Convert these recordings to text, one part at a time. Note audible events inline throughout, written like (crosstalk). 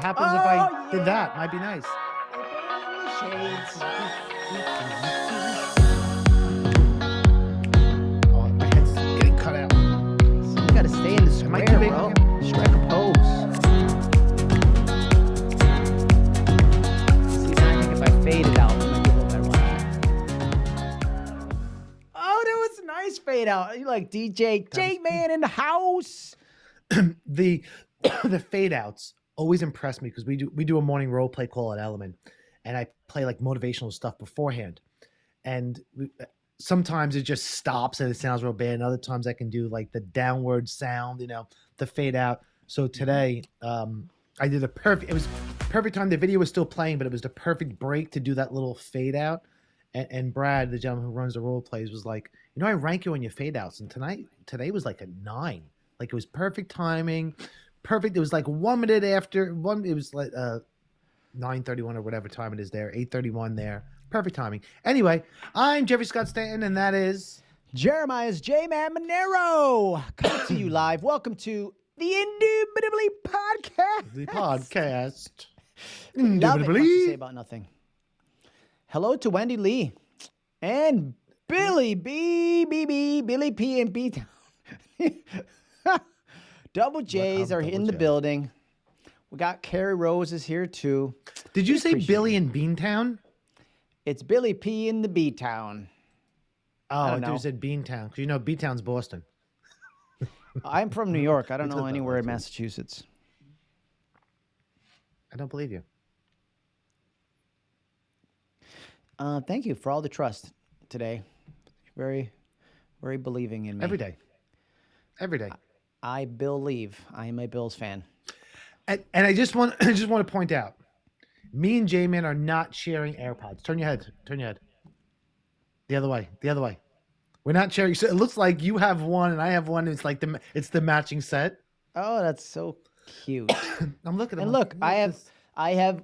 What happens if I oh, did that? Might be nice. Oh, my head's getting cut out. You gotta stay in the square, bro. Strike a pose. See, I think if I fade it out, it might be a little better. Watch. Oh, that was a nice fade out. You like DJ J Man in the house. (clears throat) the (coughs) the fade outs always impress me because we do we do a morning role play call at Element, and I play like motivational stuff beforehand, and we, uh, sometimes it just stops and it sounds real bad. And other times I can do like the downward sound, you know, the fade out. So today, um, I did a perfect. It was perfect time. The video was still playing, but it was the perfect break to do that little fade out. And, and Brad, the gentleman who runs the role plays, was like, you know, I rank you on your fade outs, and tonight today was like a nine. Like it was perfect timing, perfect. It was like one minute after one. It was like uh, nine thirty one or whatever time it is there. Eight thirty one there. Perfect timing. Anyway, I'm Jeffrey Scott Stanton, and that is Jeremiah's J Man Monero coming to you (coughs) live. Welcome to the Indubitably Podcast. the podcast. (laughs) Indubitably. it. To say about nothing. Hello to Wendy Lee and Billy B B B Billy P and B Town. (laughs) Double J's are in the building. We got Carrie Rose is here too. Did you say Billy in Beantown? It's Billy P in the B Town. Oh, I, thought you said Beantown because you know Beantown's Boston. (laughs) I'm from New York. I don't know anywhere in. Massachusetts. I don't believe you. Uh, thank you for all the trust today. Very, very believing in me. Every day. Every day. I believe. I am a Bills fan. And, and I just want (clears throat) I just want to point out, me and J Man are not sharing AirPods. Turn your head. Turn your head. The other way. The other way. We're not sharing. So it looks like you have one and I have one. It's like the it's the matching set. Oh, that's so cute. (coughs) I'm looking. I'm and like, look, I have, this- I have,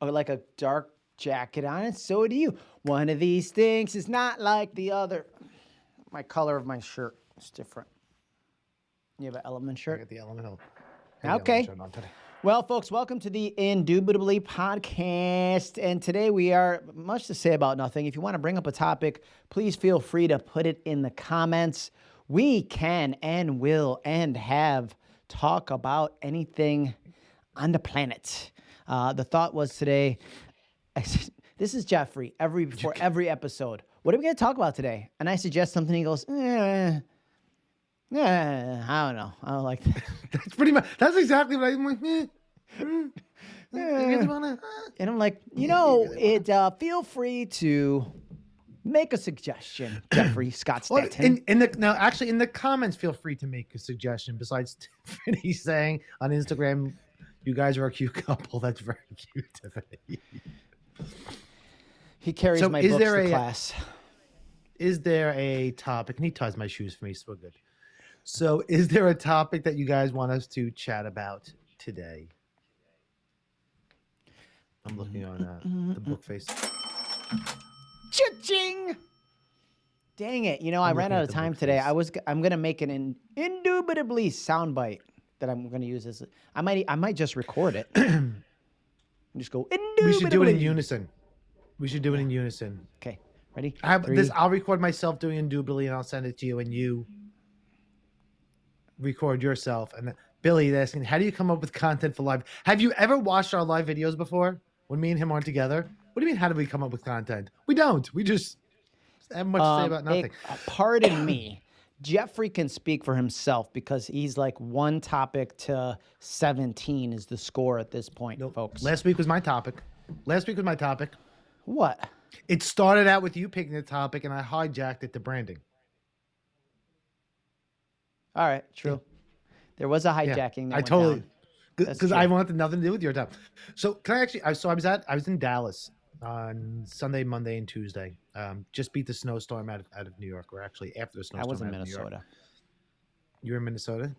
a, like a dark jacket on, and so do you. One of these things is not like the other. My color of my shirt is different. You have an element shirt? I got the elemental. Okay. Well, folks, welcome to the Indubitably podcast. And today we are much to say about nothing. If you want to bring up a topic, please feel free to put it in the comments. We can and will and have talk about anything on the planet. Uh, the thought was today. (laughs) this is Jeffrey. Every before every episode, what are we going to talk about today? And I suggest something. He goes, eh, eh, I don't know. I don't like that. (laughs) That's pretty much. That's exactly what I'm like. eh, mm, you really wanna, uh, And I'm like, you know, it. Uh, feel free to make a suggestion, (clears throat) Jeffrey Scott Well, Stanton. in, in the now, actually, in the comments, feel free to make a suggestion. Besides (laughs) Tiffany saying on Instagram, "You guys are a cute couple." (laughs) That's very cute, Tiffany. he carries so my is books there to a- class. Is there a topic? And he ties my shoes for me, so we're good. So, is there a topic that you guys want us to chat about today? I'm looking on uh, the book face. Cha-ching! Dang it! You know, I I'm ran out of time today. face. I was I'm gonna make an in, indubitably soundbite that I'm gonna use as. I might. I might just record it. and (clears throat) just go. We should do it in unison. We should do it in unison. Okay. Ready? I have this. I'll record myself doing indubitably, and I'll send it to you, and you record yourself. And then Billy is asking, "How do you come up with content for live? Have you ever watched our live videos before when me and him aren't together? What do you mean? How do we come up with content? We don't. We just have much to say Um, about nothing. pardon me. Jeffrey can speak for himself because he's like one topic to 17 is the score at this point, folks. Last week was my topic. Last week was my topic. what? It started out with you picking the topic, and I hijacked it to branding. All right, true. There was a hijacking. that I totally because I wanted nothing to do with your time. So can I actually? I so I was at I was in Dallas on Sunday, Monday, and Tuesday. Um, just beat the snowstorm out of out of New York, or actually after the snowstorm. I was in out of New York. Minnesota. You were in Minnesota.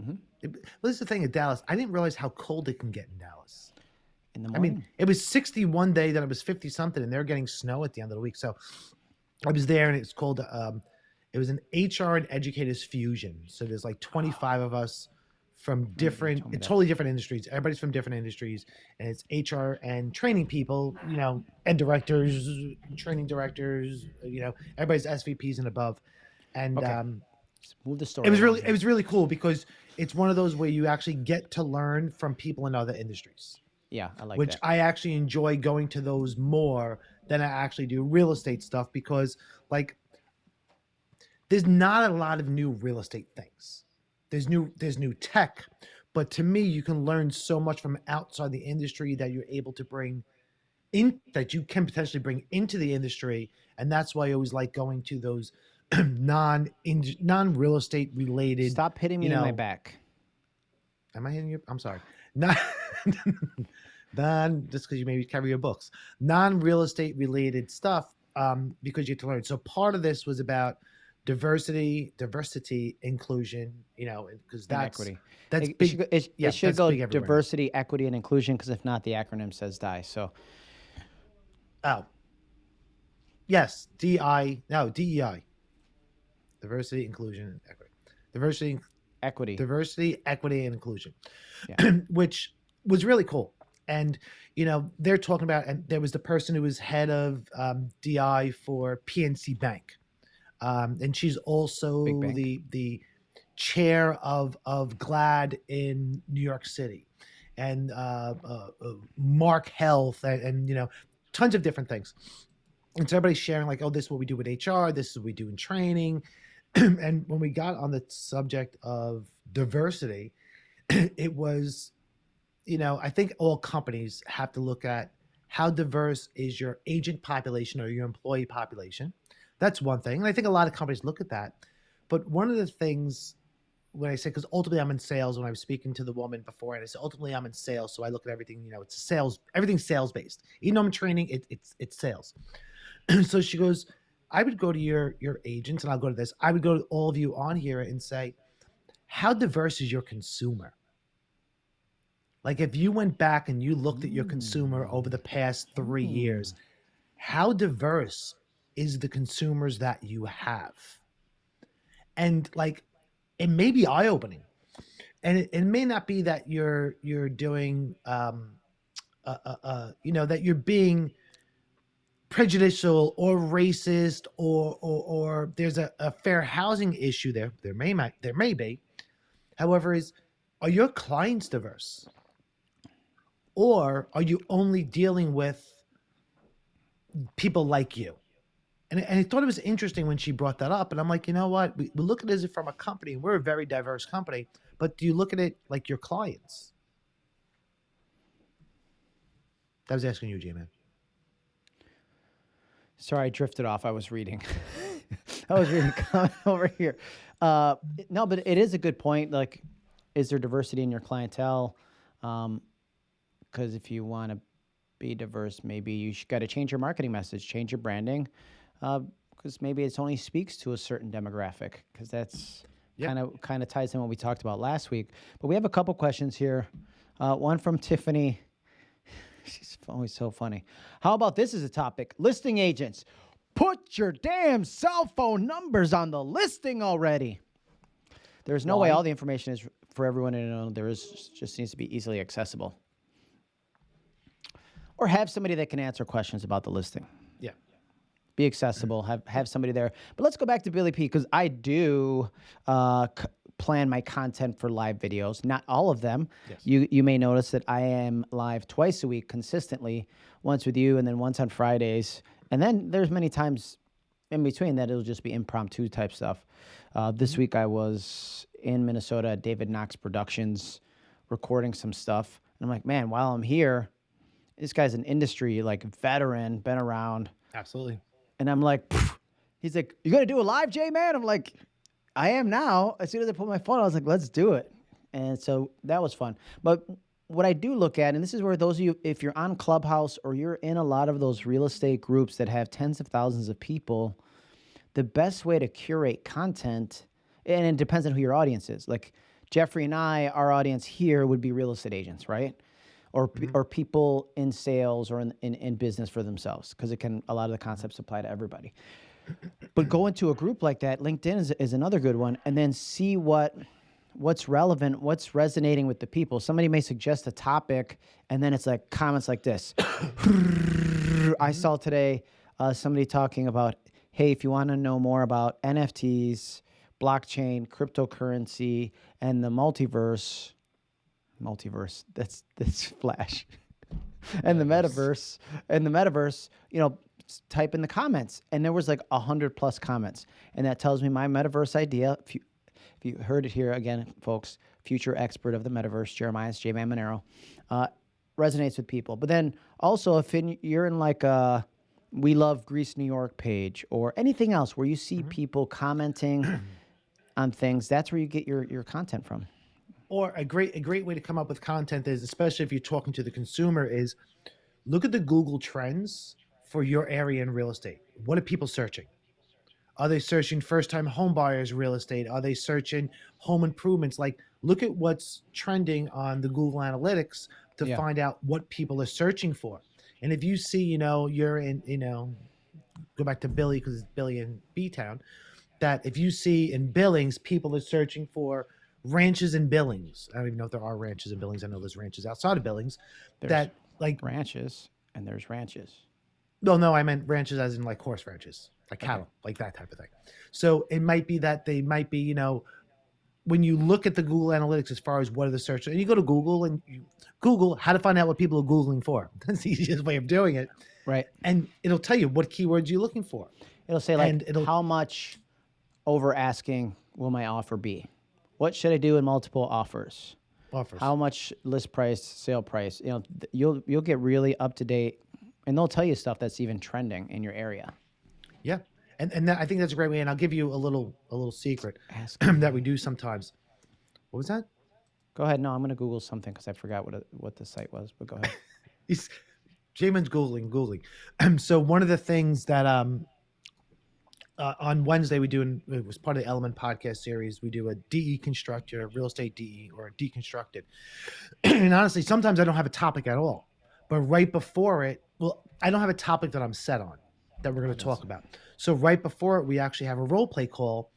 Mhm. It- well, this is the thing at Dallas. I didn't realize how cold it can get in Dallas. In the morning. I mean, it was 60 one day, then it was 50 something, and they're getting snow at the end of the week. So I was there, and it's called. Um, it was an HR and educators fusion. So there's like 25 of us from different, totally different industries. Everybody's from different industries, and it's HR and training people, you know, and directors, training directors, you know, everybody's SVPs and above. And okay. um, move the story. It was really, here. it was really cool because it's one of those where you actually get to learn from people in other industries. Yeah, I like that. which that. I actually enjoy going to those more than I actually do real estate stuff because, like, there's not a lot of new real estate things. There's new there's new tech but to me you can learn so much from outside the industry that you're able to bring in that you can potentially bring into the industry. And that's why i always like going to those (clears throat) non non real estate related stop hitting me you know, in my back. Am i hitting you? I'm sorry. Not (laughs) non just because you maybe carry your books. Non real estate related stuff um, because you have to learn. So part of this was about diversity, diversity, inclusion. You know, because that's equity. That's it, big. Should, it, yeah, it should go diversity, equity, and inclusion. Because if not, the acronym says die. So, oh, yes, DI. No, DEI. Diversity, inclusion, and equity. Diversity, equity, diversity, equity, and inclusion, yeah. (clears throat) which was really cool. And you know, they're talking about, and there was the person who was head of um, DI for PNC Bank um, and she's also the the chair of of GLAAD in New York City, and uh, uh, uh, Mark Health, and, and, you know, tons of different things. And so everybody's sharing like, oh, this is what we do with HR, this is what we do in training. (clears throat) and when we got on the subject of diversity, (clears throat) it was, you know, I think all companies have to look at how diverse is your agent population or your employee population that's one thing. And I think a lot of companies look at that. But one of the things when I say, because ultimately I'm in sales, when I was speaking to the woman before, and I said, ultimately I'm in sales. So I look at everything, you know, it's sales, everything's sales based. Even though I'm training, it, it's, it's sales. (clears throat) so she goes, I would go to your, your agents and I'll go to this. I would go to all of you on here and say, how diverse is your consumer? Like if you went back and you looked at your consumer over the past three years, mm. how diverse is the consumers that you have. And like it may be eye opening. And it, it, may not be that you're you're doing um uh, uh, uh, you know that you're being prejudicial or racist or or, or there's a, a fair housing issue there there may there may be however is are your clients diverse or are you only dealing with people like you and, and I thought it was interesting when she brought that up. And I'm like, you know what? We, we look at it as from a company. We're a very diverse company. But do you look at it like your clients? That was asking you, J-Man. Sorry, I drifted off. I was reading. (laughs) I was reading (laughs) over here. Uh, no, but it is a good point. Like, is there diversity in your clientele? Because um, if you want to be diverse, maybe you got to change your marketing message, change your branding because uh, maybe it only speaks to a certain demographic because that's kind of kind of ties in what we talked about last week. But we have a couple questions here. Uh, one from Tiffany. (laughs) She's always so funny. How about this as a topic? Listing agents. Put your damn cell phone numbers on the listing already. There's no Why? way all the information is for everyone to know. There is just needs to be easily accessible. Or have somebody that can answer questions about the listing be accessible, have have somebody there. But let's go back to Billy P because I do uh, c- plan my content for live videos. Not all of them. Yes. You you may notice that I am live twice a week consistently, once with you and then once on Fridays. And then there's many times in between that it'll just be impromptu type stuff. Uh, this mm-hmm. week I was in Minnesota at David Knox Productions recording some stuff. And I'm like, man, while I'm here, this guy's an industry like veteran, been around. Absolutely. And I'm like, he's like, you gonna do a live, J man? I'm like, I am now. As soon as I put my phone, I was like, let's do it. And so that was fun. But what I do look at, and this is where those of you, if you're on Clubhouse or you're in a lot of those real estate groups that have tens of thousands of people, the best way to curate content, and it depends on who your audience is. Like Jeffrey and I, our audience here would be real estate agents, right? Or mm-hmm. or people in sales or in, in, in business for themselves because it can a lot of the concepts apply to everybody but go into a group like that linkedin is, is another good one and then see what what's relevant, what's resonating with the people. Somebody may suggest a topic, and then it's like comments like this. (coughs) I saw today uh, somebody talking about, hey, if you want to know more about NFTs, blockchain, cryptocurrency, and the multiverse, multiverse, that's that's (laughs) Flash, and the metaverse, and the metaverse, you know, type in the comments, and there was like a hundred plus comments, and that tells me my metaverse idea. If you, if you heard it here again, folks, future expert of the metaverse, Jeremiah J. Man Monero, uh, resonates with people. But then also, if in, you're in like a we love Greece, New York page or anything else where you see mm-hmm. people commenting (clears throat) on things, that's where you get your, your content from. Or a great a great way to come up with content is, especially if you're talking to the consumer, is look at the Google Trends for your area in real estate. What are people searching? Are they searching first time home buyers real estate? Are they searching home improvements? Like look at what's trending on the Google Analytics to yeah. find out what people are searching for. And if you see, you know, you're in, you know, go back to Billy because it's Billy in B Town, that if you see in Billings, people are searching for ranches and Billings. I don't even know if there are ranches and Billings. I know there's ranches outside of Billings. There's that like ranches and there's ranches. No, no, I meant ranches as in like horse ranches, like cattle, okay. like that type of thing. So it might be that they might be, you know, when you look at the Google Analytics as far as what are the searches, and you go to Google and you Google how to find out what people are Googling for. (laughs) That's the easiest way of doing it. Right. And it'll tell you what keywords you're looking for. It'll say like and it'll, how much over asking will my offer be? What should I do in multiple offers? Offers. How much list price, sale price? You know, you'll you'll get really up to date, and they'll tell you stuff that's even trending in your area. Yeah, and and that, I think that's a great way. And I'll give you a little a little secret (clears throat) that we do sometimes. What was that? Go ahead. No, I'm going to Google something because I forgot what it, what the site was. But go ahead. (laughs) He's J Man's googling, googling. (clears throat) so one of the things that um uh, on Wednesday we do an, it was part of the Element podcast series. We do a DE constructed, a real estate DE or a deconstructed. (clears throat) and honestly, sometimes I don't have a topic at all. But right before it, well, I don't have a topic that I'm set on that we're going to talk about. So right before it, we actually have a role play call,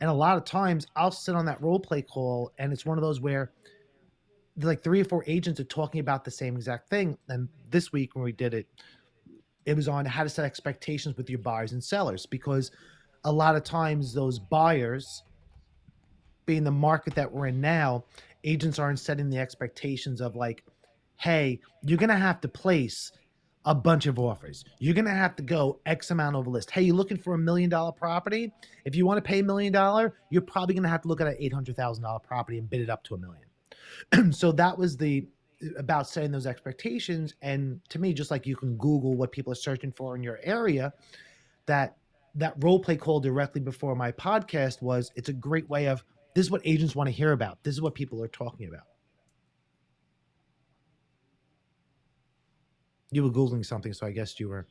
and a lot of times I'll sit on that role play call, and it's one of those where like three or four agents are talking about the same exact thing. And this week when we did it, it was on how to set expectations with your buyers and sellers because a lot of times those buyers being the market that we're in now agents aren't setting the expectations of like hey you're gonna have to place a bunch of offers. You're to have to go X amount over list. Hey, you're looking for a million dollar property? If you want to pay a million dollar, you're probably to have to look at an $800,000 property and bid it up to a million. (clears throat) so that was the about setting those expectations and to me just like you can google what people are searching for in your area that that role play call directly before my podcast was it's a great way of this is what agents want to hear about this is what people are talking about You were googling something, so I guess you were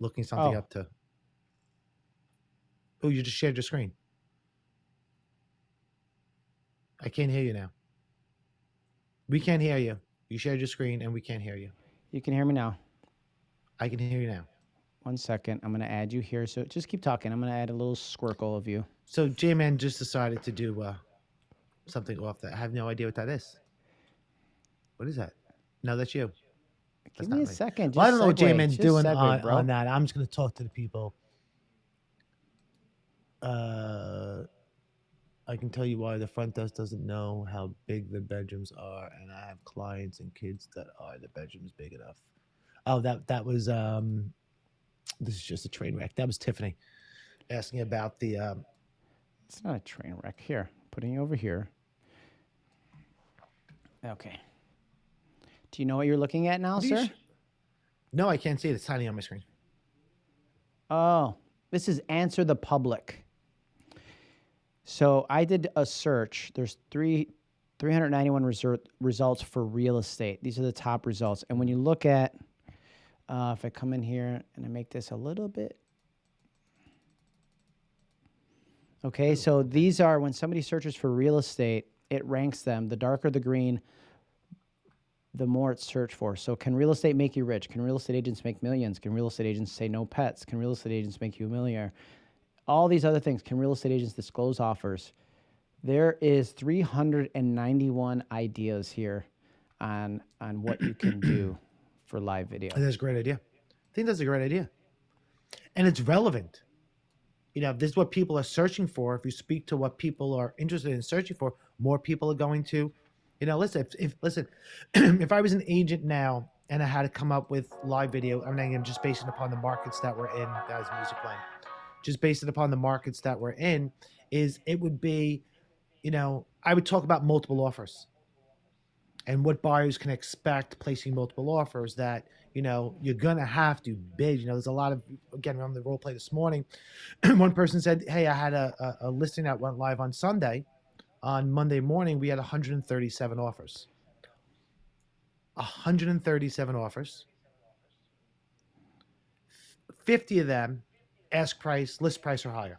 looking something oh. up to. Oh, you just shared your screen. I can't hear you now. We can't hear you. You shared your screen, and we can't hear you. You can hear me now. I can hear you now. One second. I'm going to add you here. So just keep talking. I'm going to add a little squircle of you. So J Man just decided to do uh, something off that. I have no idea what that is. What is that? No, that's you. Give me a second. Well, I don't know what J-Man's doing segue, on, on, that. I'm just going to talk to the people. Uh, I can tell you why the front desk doesn't know how big the bedrooms are, and I have clients and kids that are the bedrooms big enough. Oh, that that was um, this is just a train wreck. That was Tiffany asking about the. Um, it's not a train wreck. Here, putting you over here. Okay. Do you know what you're looking at now, sir? No, I can't see it. It's tiny on my screen. Oh, this is Answer the Public. So I did a search. There's three, 391 resur- results for real estate. These are the top results. And when you look at, uh, if I come in here and I make this a little bit. Okay, so these are when somebody searches for real estate, it ranks them. The darker the green, the more it's searched for. So, can real estate make you rich? Can real estate agents make millions? Can real estate agents say no pets? Can real estate agents make you a millionaire? All these other things. Can real estate agents disclose offers? There is 391 ideas here on on what you can do (clears throat) for live video. That's a great idea. I think that's a great idea. And it's relevant. You know, this is what people are searching for. If you speak to what people are interested in searching for, more people are going to, you know, listen, if, if listen, (clears throat) if I was an agent now and I had to come up with live video, I mean, I'm just basing upon the markets that we're in, that was music playing, just based upon the markets that we're in, is it would be, you know, I would talk about multiple offers. And what buyers can expect placing multiple offers that you know you're gonna have to bid. You know there's a lot of again on the role play this morning. (clears throat) One person said hey i had a, a, a, listing that went live on sunday. On monday morning we had 137 offers. 137 offers. 50 of them ask price list price or higher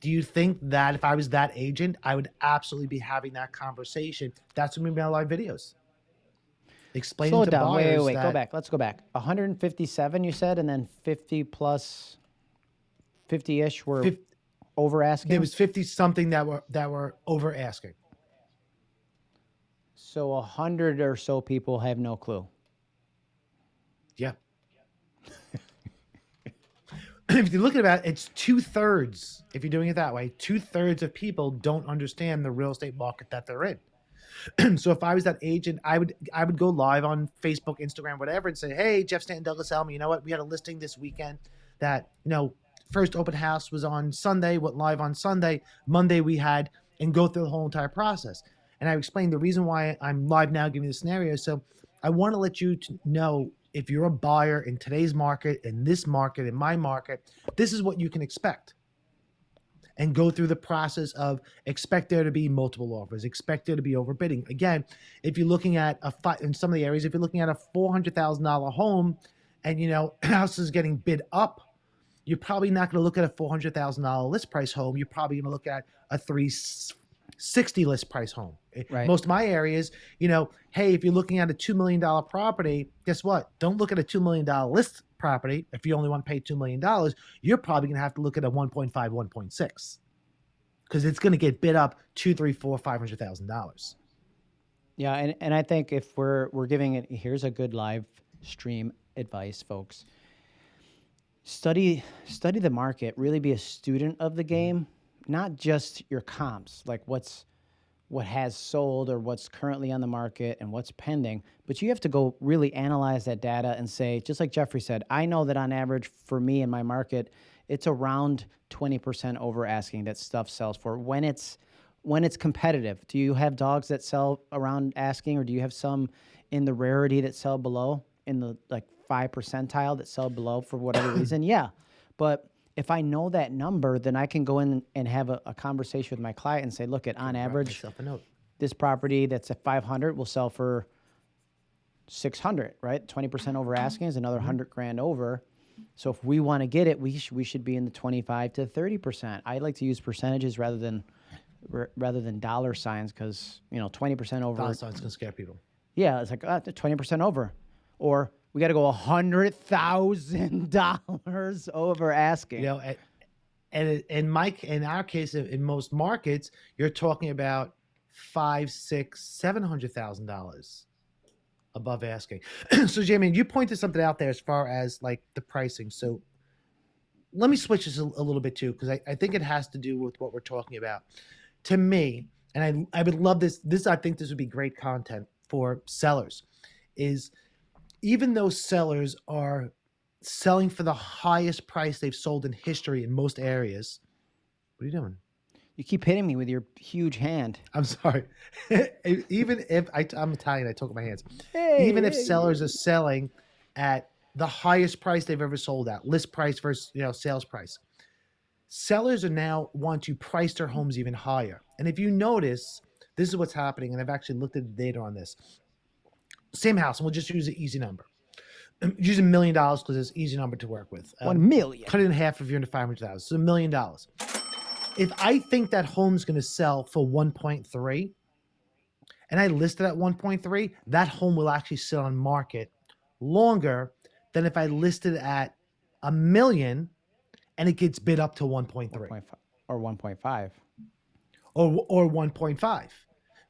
do you think that if I was that agent, I would absolutely be having that conversation? That's what we my live videos. Explaining Slow it down. Wait, wait, wait. That, go back. Let's go back. 157, you said, and then 50 plus 50 ish were 50, over asking. There was 50 something that were that were over asking. So a hundred or so people have no clue. Yeah. (clears throat) if you look at it, it's two thirds. If you're doing it that way, two thirds of people don't understand the real estate market that they're in. (clears throat) so if I was that agent, I would I would go live on Facebook, Instagram, whatever, and say, "Hey, Jeff Stanton, Douglas Elliman, you know what? We had a listing this weekend that you know first open house was on Sunday, went live on Sunday. Monday we had, and go through the whole entire process. And I explained the reason why I'm live now, giving the scenario. So I want to let you to know if you're a buyer in today's market, in this market, in my market, this is what you can expect. And go through the process of expect there to be multiple offers, expect there to be overbidding. Again, if you're looking at a in some of the areas, if you're looking at a four hundred thousand dollar home, and you know (clears throat) house is getting bid up, you're probably not going to look at a four hundred thousand dollar list price home. You're probably going to look at a three 60 list price home. Eh, right. Most of my areas, you know, hey, if you're looking at a $2 million property, guess what? Don't look at a $2 million list property. If you only want to pay $2 million, you're probably going to have to look at a 1.5, 1.6 because it's going to get bid up two, three, four, five hundred thousand dollars. Yeah, and, and I think if we're we're giving it here's a good live stream advice, folks. Study study the market, really be a student of the game not just your comps, like what's what has sold or what's currently on the market and what's pending, but you have to go really analyze that data and say, just like Jeffrey said, I know that on average for me in my market, it's around 20% over asking that stuff sells for when it's when it's competitive. Do you have dogs that sell around asking or do you have some in the rarity that sell below in the like 5 percentile that sell below for whatever (clears throat) reason? Yeah. But if I know that number, then I can go in and have a, a conversation with my client and say, look, at on average, this property that's at 500 will sell for 600, right? 20% over asking is another 100 mm-hmm. grand over. So if we want to get it, we, sh- we should be in the 25 to 30%. I like to use percentages rather than rather than dollar signs because, you know, 20% over. Dollar signs can scare people. Yeah, it's like uh, 20% over. Or we got to go a hundred thousand dollars (laughs) over asking. You know, and in in our case, in most markets, you're talking about five, six, seven hundred thousand dollars above asking. (clears throat) so, Jamie, you pointed something out there as far as like the pricing. So, let me switch this a, a little bit too, because I, I think it has to do with what we're talking about. To me, and I I would love this. This I think this would be great content for sellers. Is even though sellers are selling for the highest price they've sold in history in most areas. What are you doing? You keep hitting me with your huge hand. I'm sorry. (laughs) even if I, am Italian, I talk with my hands. Hey, even if sellers are selling at the highest price they've ever sold at, list price versus you know sales price, sellers are now want to price their homes even higher. And if you notice, this is what's happening. And I've actually looked at the data on this same house, and we'll just use an easy number. Use a million dollars because it's an easy number to work with. Um, One million. Cut it in half if you're into five hundred thousand. So a million dollars. If I think that home's going to sell for one point three, and I list it at one point three, that home will actually sit on market longer than if I listed at a million and it gets bid up to 1.3 or 1.5 or or 1.5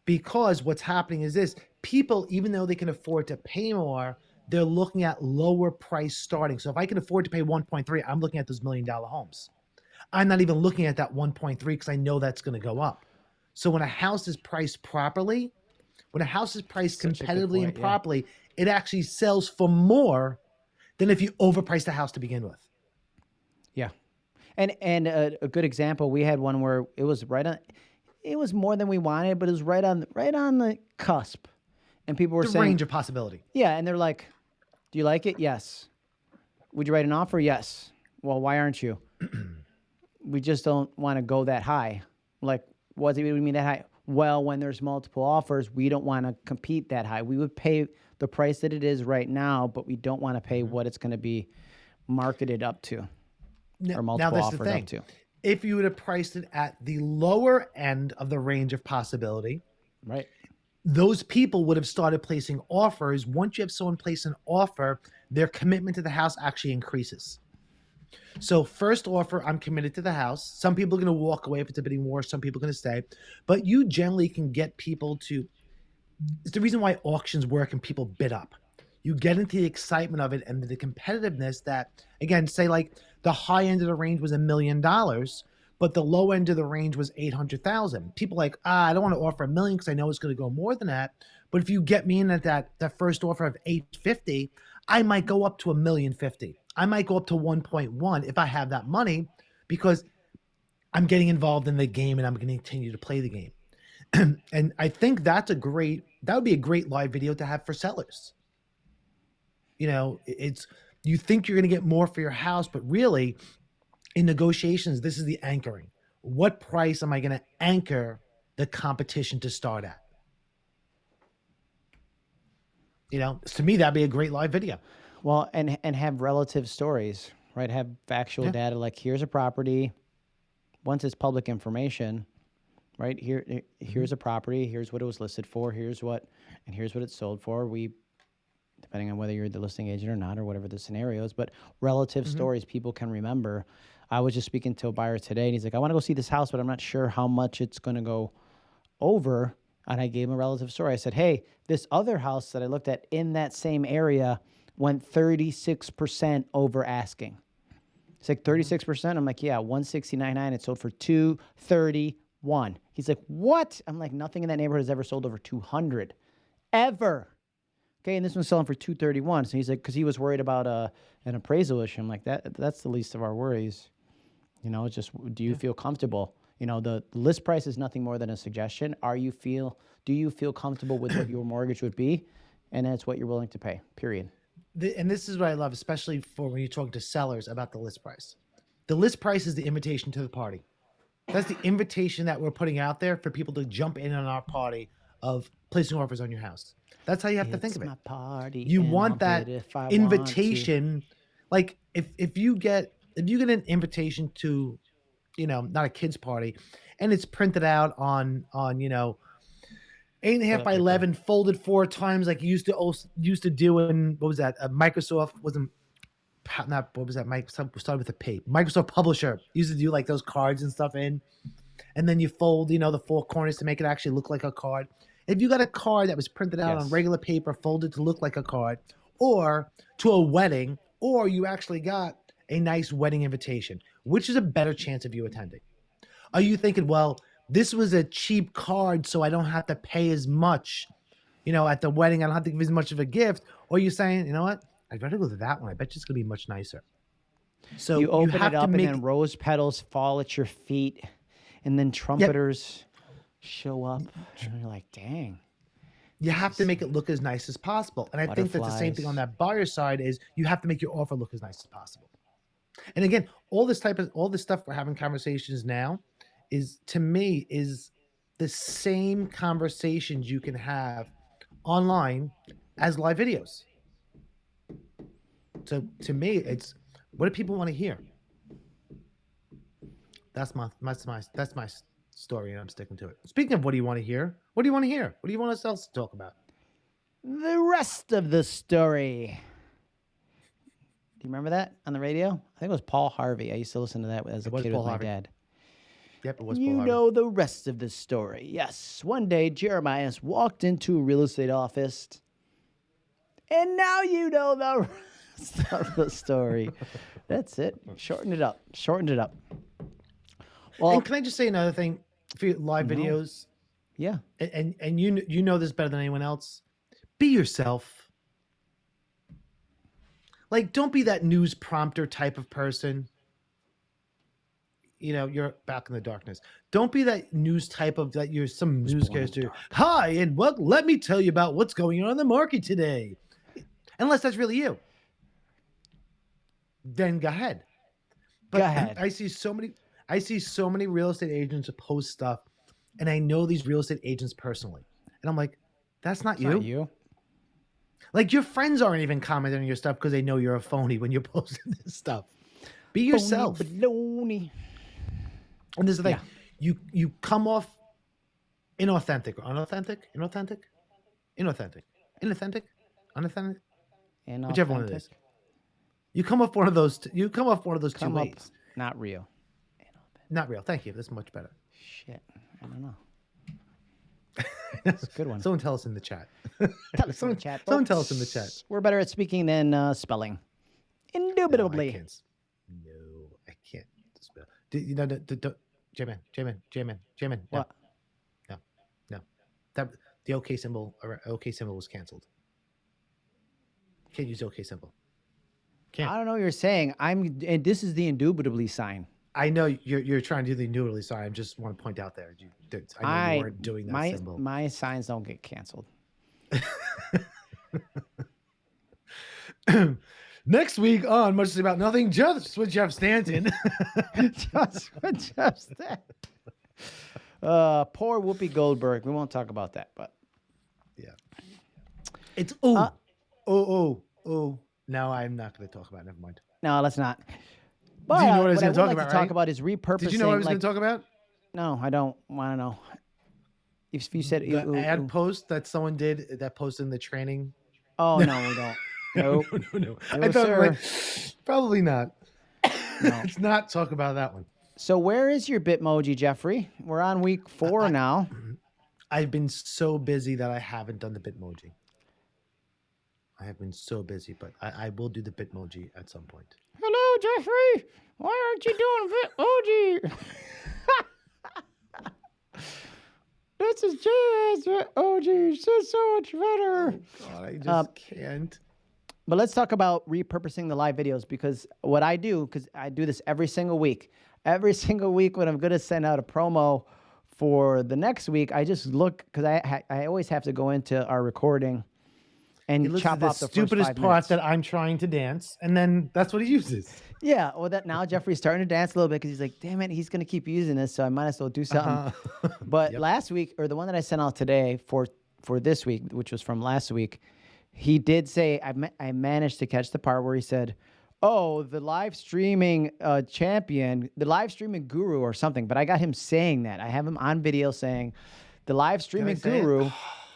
because what's happening is this people even though they can afford to pay more they're looking at lower price starting. So if i can afford to pay 1.3 i'm looking at those million dollar homes. I'm not even looking at that 1.3 because i know that's going to go up. So when a house is priced properly when a house is priced Such competitively point, and properly yeah. it actually sells for more than if you overprice the house to begin with. Yeah. And and a, a good example we had one where it was right on it was more than we wanted, but it was right on right on the cusp. And people were the saying range of possibility. Yeah, and they're like, "Do you like it? Yes. Would you write an offer? Yes. Well, why aren't you? (clears throat) we just don't want to go that high. Like, what do you mean that high? Well, when there's multiple offers, we don't want to compete that high. We would pay the price that it is right now, but we don't want to pay mm-hmm. what it's going to be marketed up to now, or multiple now, offered up to if you would have priced it at the lower end of the range of possibility, right? Those people would have started placing offers. Once you have someone place an offer, their commitment to the house actually increases. So first offer, I'm committed to the house. Some people are going to walk away if it's a bidding war. Some people are going to stay, but you generally can get people to. It's the reason why auctions work and people bid up. You get into the excitement of it and the competitiveness that, again, say like the high end of the range was a million dollars, but the low end of the range was 800,000. People like, ah, I don't want to offer a million because I know it's going to go more than that. But if you get me in at that, that first offer of 850, I might go up to a million fifty. I might go up to 1.1 if I have that money because I'm getting involved in the game and I'm going to continue to play the game. (clears throat) and I think that's a great, that would be a great live video to have for sellers. You know, it's, you think you're going to get more for your house, but really, in negotiations, this is the anchoring. What price am I going to anchor the competition to start at? You know, to me, that'd be a great live video. Well, and and have relative stories, right? Have factual yeah. data. Like, here's a property. Once it's public information, right? Here, here's mm-hmm. a property. Here's what it was listed for. Here's what, and here's what it sold for. We depending on whether you're the listing agent or not, or whatever the scenario is. But relative mm-hmm. stories people can remember. I was just speaking to a buyer today, and he's like, "I want to go see this house, but I'm not sure how much it's going to go over." And I gave him a relative story. I said, "Hey, this other house that I looked at in that same area went 36% over asking." It's like 36%. Mm-hmm. I'm like, "Yeah, 169.9. It sold for 231." He's like, "What?" I'm like, "Nothing in that neighborhood has ever sold over 200, ever." Okay, and this one's selling for two thirty one. So he's like, because he was worried about uh, an appraisal issue. I'm like, that that's the least of our worries. You know, it's just do you yeah. feel comfortable? You know, the list price is nothing more than a suggestion. Are you feel do you feel comfortable with what your (coughs) mortgage would be, and that's what you're willing to pay. Period. The, and this is what I love, especially for when you talk to sellers about the list price. The list price is the invitation to the party. That's the invitation that we're putting out there for people to jump in on our party of placing offers on your house. That's how you have it's to think of it. Party you want that invitation. Want like if if you get if you get an invitation to, you know, not a kids party, and it's printed out on on you know, eight and a half by eleven, folded four times like you used to used to do in what was that? Uh, Microsoft wasn't not what was that? Microsoft started with a a P. Microsoft Publisher used to do like those cards and stuff in, and then you fold you know the four corners to make it actually look like a card. If you got a card that was printed out yes. on regular paper, folded to look like a card, or to a wedding, or you actually got a nice wedding invitation, which is a better chance of you attending? Are you thinking, well, this was a cheap card, so I don't have to pay as much, you know, at the wedding, I don't have to give as much of a gift? Or are you saying, you know what? I'd rather go to that one. I bet you it's gonna be much nicer. So you open you it up, make... and then rose petals fall at your feet, and then trumpeters. Yep show up and you're like, dang. You have to make it look as nice as possible. And I think that's the same thing on that buyer side is you have to make your offer look as nice as possible. And again, all this type of all this stuff we're having conversations now is to me is the same conversations you can have online as live videos. So to me, it's what do people want to hear? That's my that's my that's my story, and I'm sticking to it. Speaking of what do you want to hear? What do you want to hear? What do you want us else to talk about? The rest of the story. Do you remember that on the radio? I think it was Paul Harvey. I used to listen to that as a kid Paul with Harvey. my dad. Yep, it was. You Paul know the rest of the story. Yes, one day Jeremiah walked into a real estate office, and now you know the (laughs) rest of the story. That's it. Shorten it up. Shortened it up. Well, and can I just say another thing for live no. videos? Yeah. And, and and you you know this better than anyone else. Be yourself. Like, don't be that news prompter type of person. You know, you're back in the darkness. Don't be that news type of that. You're some newscaster. Hi, and what? Let me tell you about what's going on in the market today. Unless that's really you, then go ahead. But go ahead. I see so many. I see so many real estate agents post stuff, and I know these real estate agents personally, and I'm like, that's not you. Not you. Like your friends aren't even commenting on your stuff because they know you're a phony when you're (laughs) posting this stuff. Be yourself. Baloney. And this is the thing. Yeah. You you come off inauthentic or unauthentic, inauthentic, inauthentic, inauthentic, unauthentic, inauthentic. whichever one it is. You come off one of those. T- you come off one of those come two ways. Not real. Not real. Thank you. That's much better. Shit. I don't know. (laughs) That's a good one. Someone tell us in the chat. Tell us someone, in the chat. Someone tell us in the chat. We're better at speaking than uh, spelling. Indubitably. No, I can't. No, I can't spell. Do, you know, the, the, the, J-Man, J-Man, J-Man, J-Man. No. What? No, no. That, the OK symbol, or OK symbol was canceled. Can't use OK symbol. Can't. I don't know what you're saying. I'm, and this is the indubitably sign. I know you're you're trying to do the noodly sign. I just want to point out there. You, I know you weren't doing that my, symbol. My signs don't get canceled. (laughs) Next week on Much About Nothing, just with Jeff Stanton. (laughs) just with Jeff Stanton. Uh, poor Whoopi Goldberg. We won't talk about that, but yeah, it's oh, uh, oh, oh, oh. Now I'm not going to talk about. It. Never mind. No, let's not. But Do you know what I was going to talk like about? To right? talk about is repurposing. Did you know what I was like, going to talk about? No, I don't want to know. If you said the ad post that someone did that post in the training. Oh (laughs) no, we don't. Nope. (laughs) no, no, no. no I thought like, probably not. (coughs) (laughs) No. Let's not talk about that one. So where is your Bitmoji, Jeffrey? We're on week four I, now. (clears throat) I've been so busy that I haven't done the Bitmoji. I have been so busy, but I, I will do the Bitmoji at some point. Jeffrey. Why aren't you doing Bitmoji? (laughs) this is JS Bitmoji. It's so much better. Oh, God, I just um, can't. But let's talk about repurposing the live videos because what I do, because I do this every single week. Every (laughs) single week when I'm going to send out a promo for the next week, I just look because I I always have to go into our recording and he chop off the stupidest part minutes. that I'm trying to dance, and then that's what he uses. Yeah, well, that now Jeffrey's starting to dance a little bit because he's like, "Damn it, he's gonna keep using this, so I might as well do something." Uh-huh. (laughs) but yep. last week, or the one that I sent out today for for this week, which was from last week, he did say I ma- I managed to catch the part where he said, "Oh, the live streaming uh, champion, the live streaming guru, or something." But I got him saying that. I have him on video saying, "The live streaming guru." (sighs) (sighs)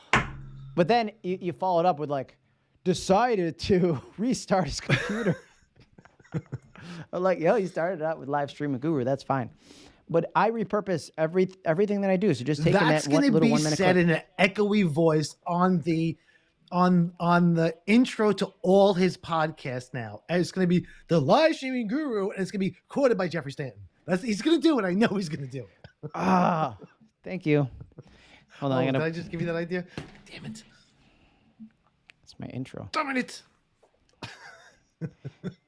But then you, you followed up with like, decided to (laughs) restart his computer. (laughs) I'm like, yo, you started out with live streaming guru. That's fine. But I repurpose every everything that I do. So just taking That's that one little one minute. That's going to be said in an echoey voice on the on on the intro to all his podcasts now. And it's going to be the live streaming guru, and it's going to be quoted by Jeffrey Stanton. That's he's going to do it. I know he's going to do it. Ah, thank you. Hold on, oh, gonna... did I just give you that idea? Damn it! It's my intro. Damn it! (laughs)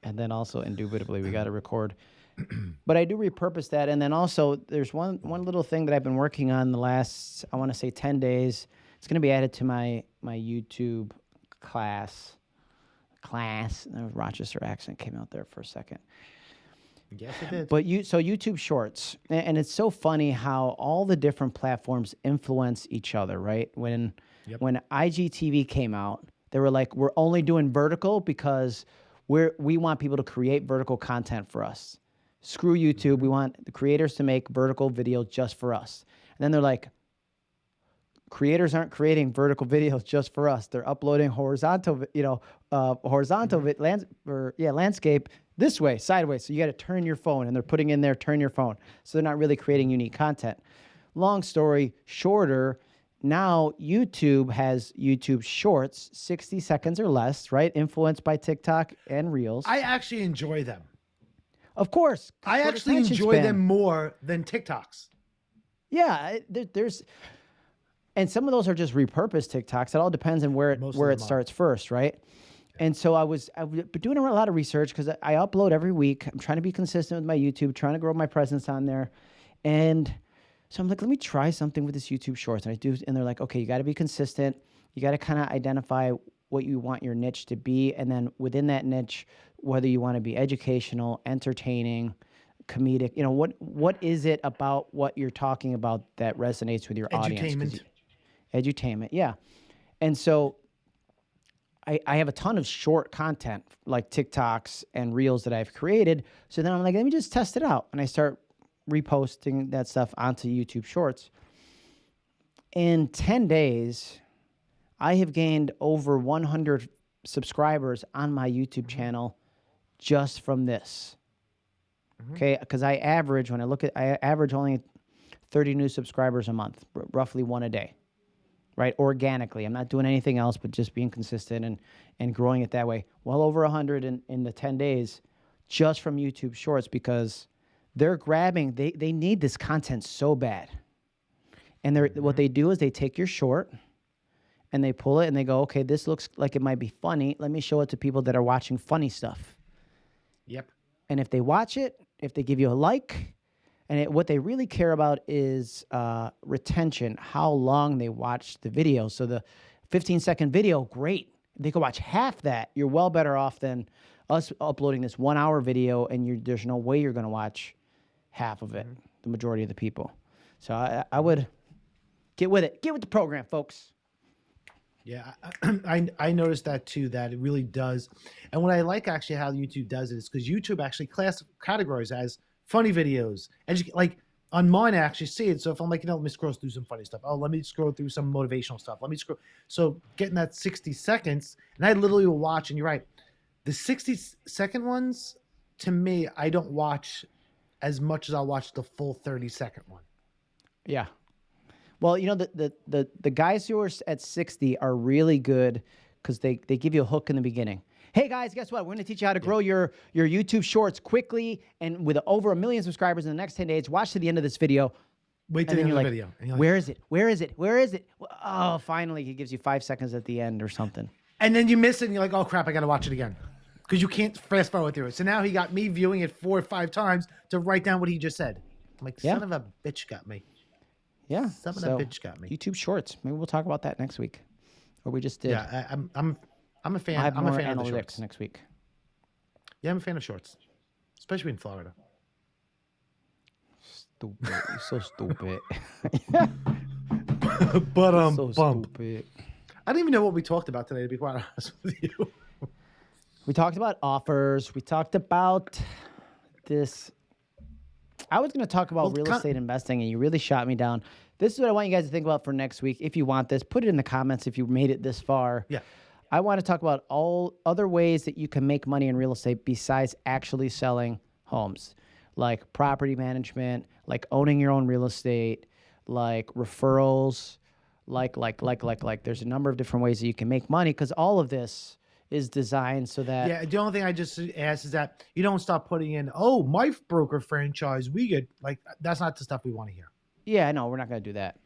and then also, indubitably, we got to record. (clears throat) but I do repurpose that, and then also, there's one one little thing that I've been working on the last, I want to say, ten days. It's going to be added to my my YouTube class. Class. The Rochester accent came out there for a second. Yes, it did. But you so YouTube Shorts, and it's so funny how all the different platforms influence each other, right? When yep. when IGTV came out, they were like, "We're only doing vertical because we're we want people to create vertical content for us. Screw YouTube. We want the creators to make vertical videos just for us." And then they're like, creators aren't creating vertical (laughs) videos just for us. They're uploading horizontal, you know, uh, horizontal mm-hmm. lands or yeah, landscape this way, sideways. So you got to turn your phone, and they're putting in there, turn your phone. So they're not really creating unique content. Long story shorter. Now YouTube has YouTube Shorts, 60 seconds or less, right? Influenced by TikTok and Reels. I actually enjoy them. Of course. I actually enjoy span. them more than TikToks. Yeah, there, there's and some of those are just repurposed TikToks. It all depends on where it, where it starts first, right? And so I was I've been doing a lot of research because I upload every week. I'm trying to be consistent with my YouTube, trying to grow my presence on there, and so I'm like, let me try something with this YouTube Shorts. And I do, and they're like, okay, you got to be consistent. You got to kind of identify what you want your niche to be, and then within that niche, whether you want to be educational, entertaining, comedic. You know what what is it about what you're talking about that resonates with your audience? edutainment, yeah. And so I, I have a ton of short content like TikToks and Reels that I've created. So then I'm like, let me just test it out. And I start reposting that stuff onto YouTube Shorts. In 10 days, I have gained over 100 subscribers on my YouTube mm-hmm. channel just from this. Mm-hmm. Okay, because I average when I look at I average only 30 new subscribers a month, roughly one a day right? Organically. I'm not doing anything else but just being consistent and, and growing it that way. Well over 100 in, in the 10 days just from YouTube Shorts because they're grabbing, they, they need this content so bad. And they're, what mm-hmm. they do is they take your short and they pull it and they go, okay, this looks like it might be funny. Let me show it to people that are watching funny stuff. Yep. And if they watch it, if they give you a like, and it, what they really care about is uh, retention, how long they watch the video. So the 15 second video, great. They could watch half that. You're well better off than us uploading this one hour video and there's no way you're going to watch half of it, mm-hmm. the majority of the people. So I, I would get with it. Get with the program, folks. Yeah, I, (clears throat) I noticed that too. That it really does, and what I like actually how YouTube does it is because YouTube actually class categories as funny videos, edu- like on mine, I actually see it. So if I'm like, you know, let me scroll through some funny stuff. Oh, let me scroll through some motivational stuff. Let me scroll. So getting that 60 seconds, and I literally will watch. And you're right, the 60 second ones to me, I don't watch as much as I'll watch the full 30 second one. Yeah. Well, you know the the the, the guys who are at 60 are really good because they they give you a hook in the beginning. Hey guys, guess what? We're going to teach you how to grow your, your YouTube shorts quickly and with over a million subscribers in the next 10 days. Watch to the end of this video. Wait till the end of the like, video. Like, Where is it? Where is it? Where is it? Oh, finally, he gives you five seconds at the end or something. And then you miss it and you're like, oh crap, I got to watch it again. Because you can't fast forward through it. So now he got me viewing it four or five times to write down what he just said. I'm like, son yeah. of a bitch got me. Yeah. Son so, of a bitch got me. YouTube Shorts. Maybe we'll talk about that next week. Or we just did. Yeah, I, I'm, I'm I'm a fan. I have I'm more a fan analytics of the shorts. next week. Yeah, I'm a fan of shorts, especially in Florida. Stupid. You're so stupid. (laughs) but um, so bump. stupid. I don't even know what we talked about today. To be quite (laughs) honest with you. We talked about offers. We talked about this. I was going to talk about well, real estate investing, and you really shot me down. This is what I want you guys to think about for next week. If you want this, put it in the comments if you made it this far. Yeah. I want to talk about all other ways that you can make money in real estate besides actually selling homes, like property management, like owning your own real estate, like referrals, like like like like like. There's a number of different ways that you can make money because all of this is designed so that yeah. The only thing I just ask is that you don't stop putting in oh my broker franchise we get like that's not the stuff we want to hear. Yeah, no, we're not going to do that.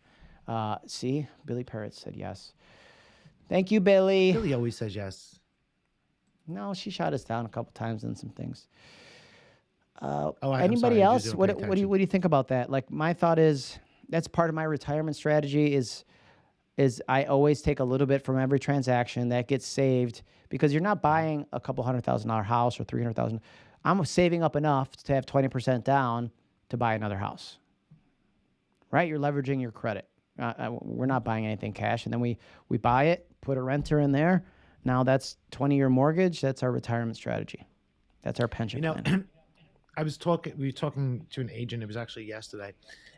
Uh, see, Billy Parrott said yes. Thank you, Billy. Billy always says yes. No, she shot us down a couple times on some things. Uh, oh, anybody else? What, what do you what do you think about that? Like my thought is that's part of my retirement strategy is is I always take a little bit from every transaction that gets saved because you're not buying a couple hundred thousand dollar house or three hundred thousand. I'm saving up enough to have twenty percent down to buy another house. Right? You're leveraging your credit. Uh, uh we're not buying anything cash, and then we we buy it, put a renter in there. Now that's 20 year mortgage. That's our retirement strategy. That's our pension you know, plan. (clears throat) I was talking, we were talking to an agent. It was actually yesterday.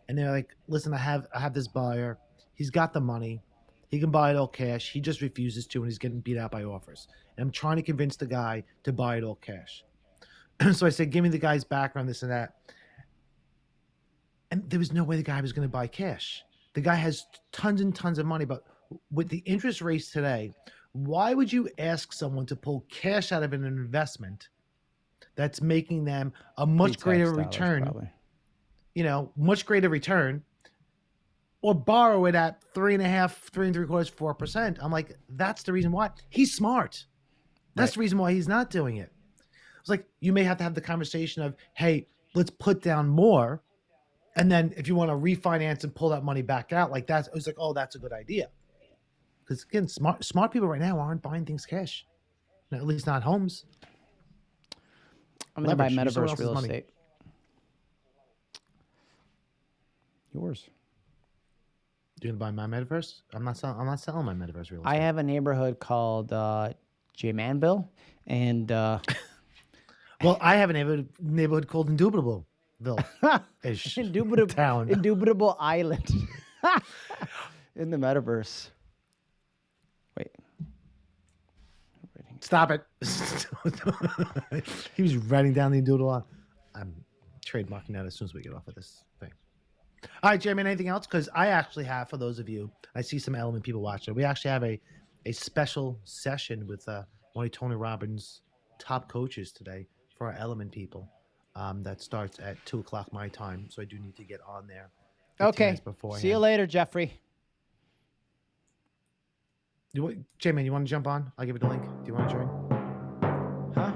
And they're like, listen, I have, I have this buyer. He's got the money. He can buy it all cash. He just refuses to, and he's getting beat out by offers. And I'm trying to convince the guy to buy it all cash. (clears throat) so I said, "Give me the guy's background, this and that." And there was no way the guy was going to buy cash. The guy has tons and tons of money, but with the interest rates today, why would you ask someone to pull cash out of an investment that's making them a much greater return? Probably. You know, much greater return, or borrow it at three and a half, three and three quarters, four percent. I'm like, that's the reason why he's smart. That's right. the reason why he's not doing it. It's like you may have to have the conversation of, hey, let's put down more, and then if you want to refinance and pull that money back out, like that's it's like, oh, that's a good idea. Because again, smart smart people right now aren't buying things cash, at least not homes. I'm gonna buy metaverse real estate. Money. Yours. You're gonna buy my metaverse? I'm not selling. I'm not selling my metaverse real estate. I have a neighborhood called uh, J Manville, and uh, (laughs) well, I have a neighborhood neighborhood called Indubitably. Indubitable (laughs) (laughs) town. Indubitable Island. in the metaverse. Stop it. (laughs) he was writing down the doodle. I'm trademarking that as soon as we get off of this thing. All right, Jeremy, anything else? Because I actually have, for those of you, I see some element people watching. We actually have a, a special session with uh, one of Tony Robbins' top coaches today for our element people. Um, that starts at two o'clock my time, so I do need to get on there. Okay. Before. See you later, Jeffrey. You want, J-Man, you want to jump on? I'll give it a link. Do you want to join? Huh?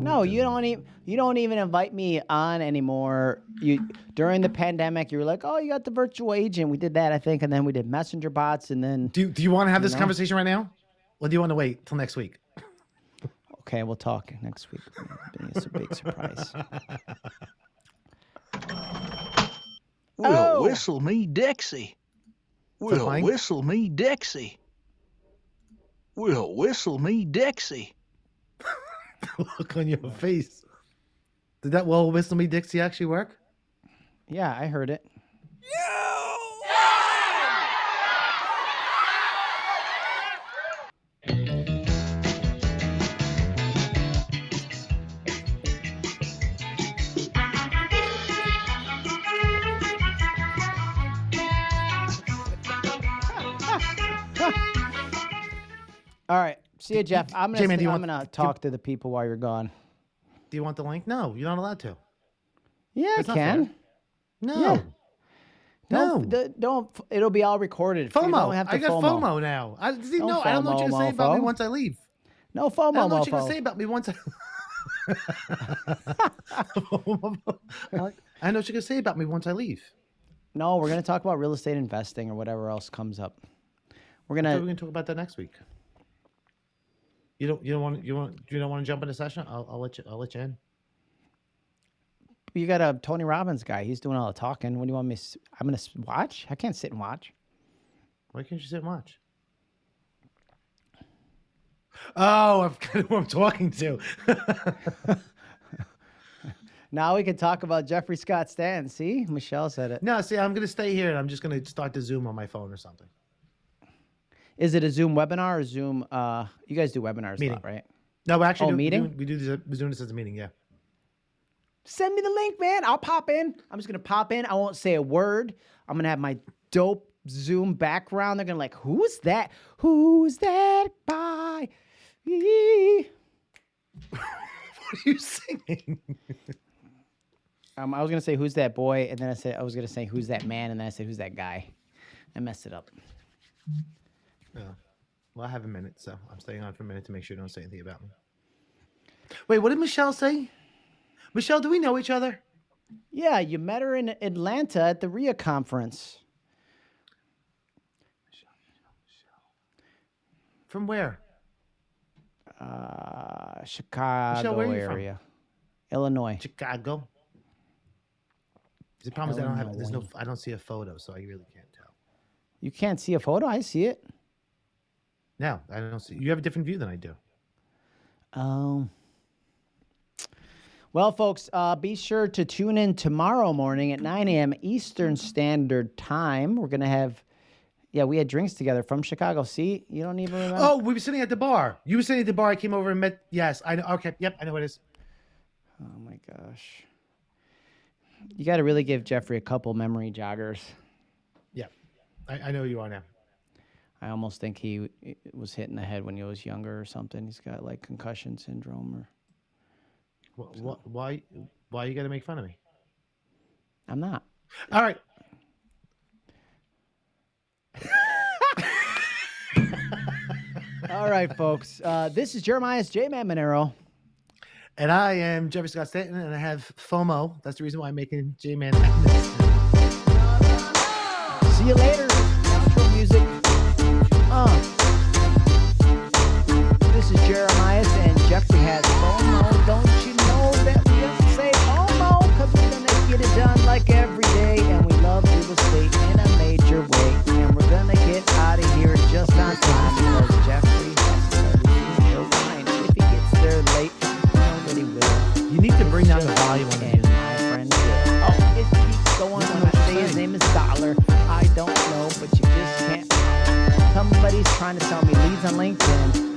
No, you don't even you don't even invite me on anymore. You during the pandemic, you were like, "Oh, you got the virtual agent." We did that, I think, and then we did messenger bots, and then. Do Do you want to have this know? conversation right now, or do you want to wait till next week? Okay, we'll talk next week. It's a big surprise. Well, oh. whistle me, Dixie. Will whistle me Dixie. Will whistle me Dixie. (laughs) Look on your face. Did that well whistle me Dixie actually work? Yeah, I heard it. All See you, Jeff. I'm gonna. Jamie, I'm want, gonna talk to the people while you're gone. Do you want the link? No, you're not allowed to. Yeah, That's I can. No. Yeah. No, don't, don't, It'll be all recorded. FOMO. I got FOMO, now. I see. No, FOMO, I don't know what you're gonna say about me once I leave. No FOMO. I don't know what you're gonna say about me once I. (laughs) I know what you're gonna say about me once I leave. No, we're gonna talk about real estate investing or whatever else comes up. We're gonna. We're gonna talk about that next week. You don't. You don't want. You want. You don't want to jump in a session? I'll, I'll let you. I'll let you in. You got a Tony Robbins guy. He's doing all the talking. What do you want me? To, I'm gonna watch. I can't sit and watch. Why can't you sit and watch? (laughs) Oh, I'm kind of who I'm talking to. (laughs) now we can talk about Jeffrey Scott Stan. See, Michelle said it. No, see, I'm gonna stay here and I'm just gonna start to Zoom on my phone or something. Is it a Zoom webinar or Zoom? Uh, you guys do webinars meeting. a lot, right? No, we actually oh, do, meeting. We do, we do this. We're doing this as a meeting. Yeah. Send me the link, man. I'll pop in. I'm just gonna pop in. I won't say a word. I'm gonna have my dope Zoom background. They're gonna like, who's that? Who's that by? (laughs) what are you singing? um, I was gonna say who's that boy, and then I said I was gonna say who's that man, and then I said who's that guy. I messed it up. Yeah. Well, I have a minute, so I'm staying on for a minute to make sure you don't say anything about me. Wait, what did Michelle say? Michelle, do we know each other? Yeah, you met her in Atlanta at the RIA conference. Michelle, Michelle, Michelle. From where? Uh, Chicago Michelle, area, from? Illinois. Chicago. The problem Illinois. is I don't have. There's no. I don't see a photo, so I really can't tell. You can't see a photo. I see it. No, I don't see. You have a different view than I do. Um. Well, folks, uh, be sure to tune in tomorrow morning at 9 a.m. Eastern Standard Time. We're going to have, yeah, we had drinks together from Chicago. See, you don't even remember. Oh, we were sitting at the bar. You were sitting at the bar. I came over and met. Yes, I know. Okay, yep, I know what it is. Oh my gosh. You got to really give Jeffrey a couple memory joggers. Yeah, I, I know you are now. I almost think he was hit in the head when he was younger or something. He's got like concussion syndrome or. What, what, why? Why you got to make fun of me? I'm not. All right. (laughs) All right, folks. Uh, this is Jeremiah's J Man Monero. And I am Jeffrey Scott Stanton, and I have FOMO. That's the reason why I'm making J Man. See you later. Trying to sell me leads on LinkedIn.